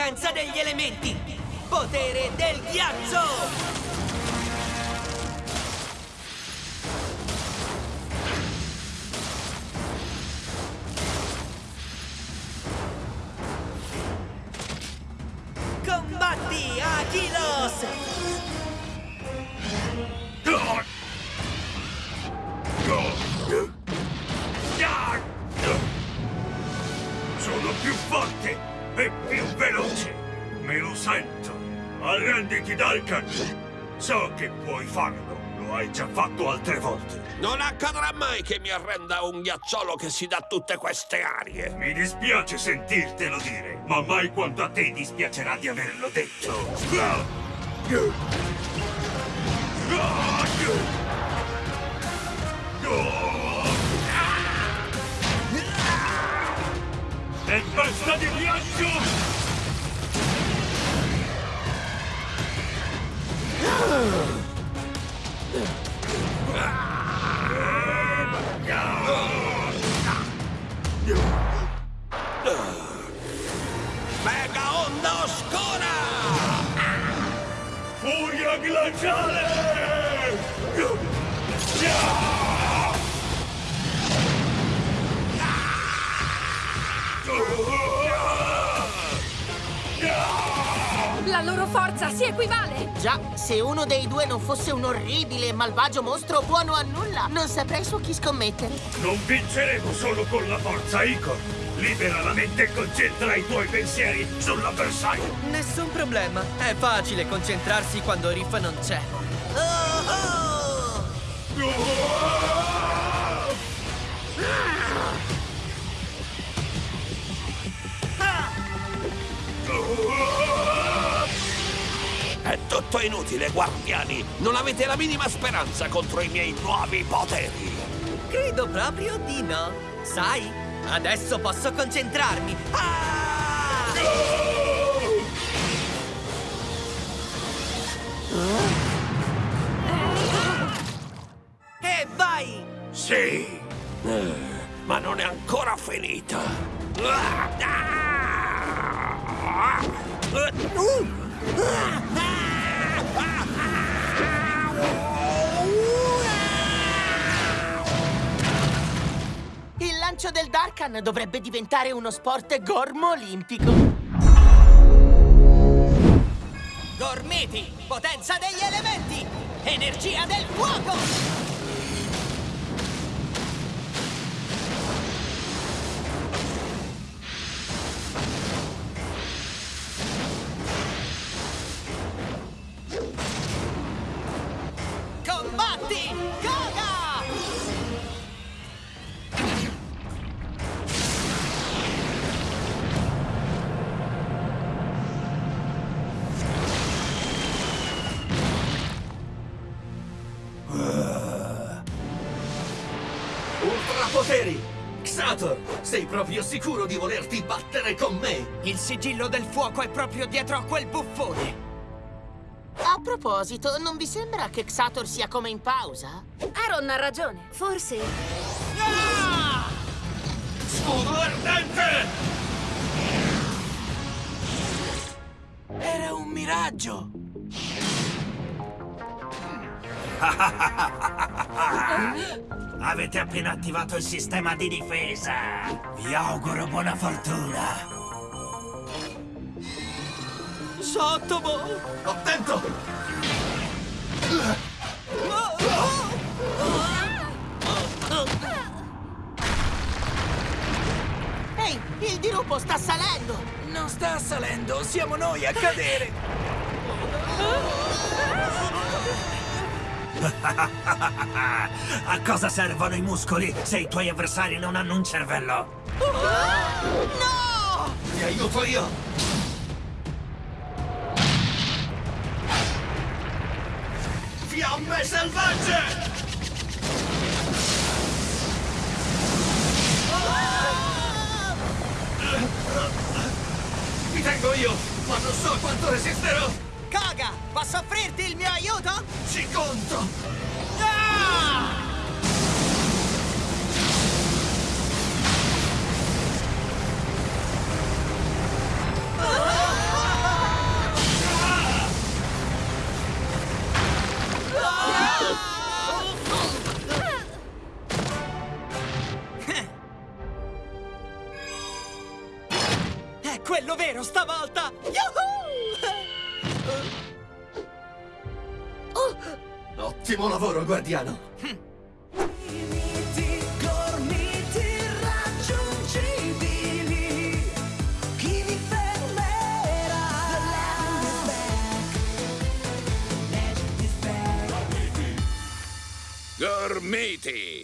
potenza degli elementi! Potere del ghiaccio! Combatti, Achilos! Sono più forte Arrenditi, Dalkan. So che puoi farlo. Lo hai già fatto altre volte. Non accadrà mai che mi arrenda un ghiacciolo che si dà tutte queste arie. Mi dispiace sentirtelo dire, ma mai quanto a te dispiacerà di averlo detto. Tempesta di ghiaccio! Ugh. La loro forza si equivale! Già, se uno dei due non fosse un orribile e malvagio mostro buono a nulla, non saprei su chi scommettere. Non vinceremo solo con la forza, Icor! Libera la mente e concentra i tuoi pensieri sull'avversario! Nessun problema. È facile concentrarsi quando Riff non c'è. Oh, oh! È inutile, guardiani! Non avete la minima speranza contro i miei nuovi poteri! Credo proprio di no. Sai, adesso posso concentrarmi. Ah! E vai! Sì! Eh, ma non è ancora finita! Ah! Ah! Il lancio del Darkan dovrebbe diventare uno sport gormo olimpico. Gormiti! Potenza degli elementi! Energia del fuoco! Ultrapoteri! Xator, sei proprio sicuro di volerti battere con me? Il sigillo del fuoco è proprio dietro a quel buffone! A proposito, non vi sembra che Xator sia come in pausa? Aaron ha ragione. Forse... Scudo ardente! Era un miraggio! Avete appena attivato il sistema di difesa. Vi auguro buona fortuna. Sottomo! Attento! Ehi, il dirupo sta salendo! Non sta salendo, siamo noi a cadere! A cosa servono i muscoli se i tuoi avversari non hanno un cervello? No! Ti aiuto io! Fiamme selvagge! Mi tengo io, ma non so quanto resisterò! Posso offrirti il mio aiuto? Ci conto! Ah! È quello vero stavolta! Yuhu! Ottimo lavoro, guardiano. back. Gormiti!